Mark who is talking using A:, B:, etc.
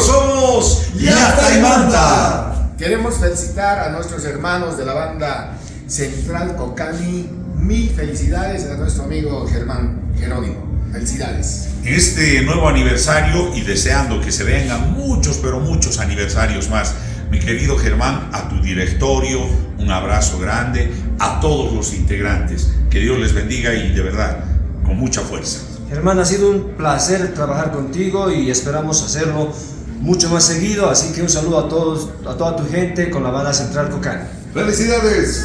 A: somos Yata y Manta.
B: Queremos felicitar a nuestros hermanos de la banda Central Cocani. Mil felicidades a nuestro amigo Germán Jerónimo. Felicidades.
A: Este nuevo aniversario y deseando que se vengan muchos, pero muchos aniversarios más. Mi querido Germán, a tu directorio, un abrazo grande, a todos los integrantes. Que Dios les bendiga y de verdad, con mucha fuerza.
C: Germán, ha sido un placer trabajar contigo y esperamos hacerlo mucho más seguido, así que un saludo a todos, a toda tu gente con la banda Central Cocani.
D: ¡Felicidades!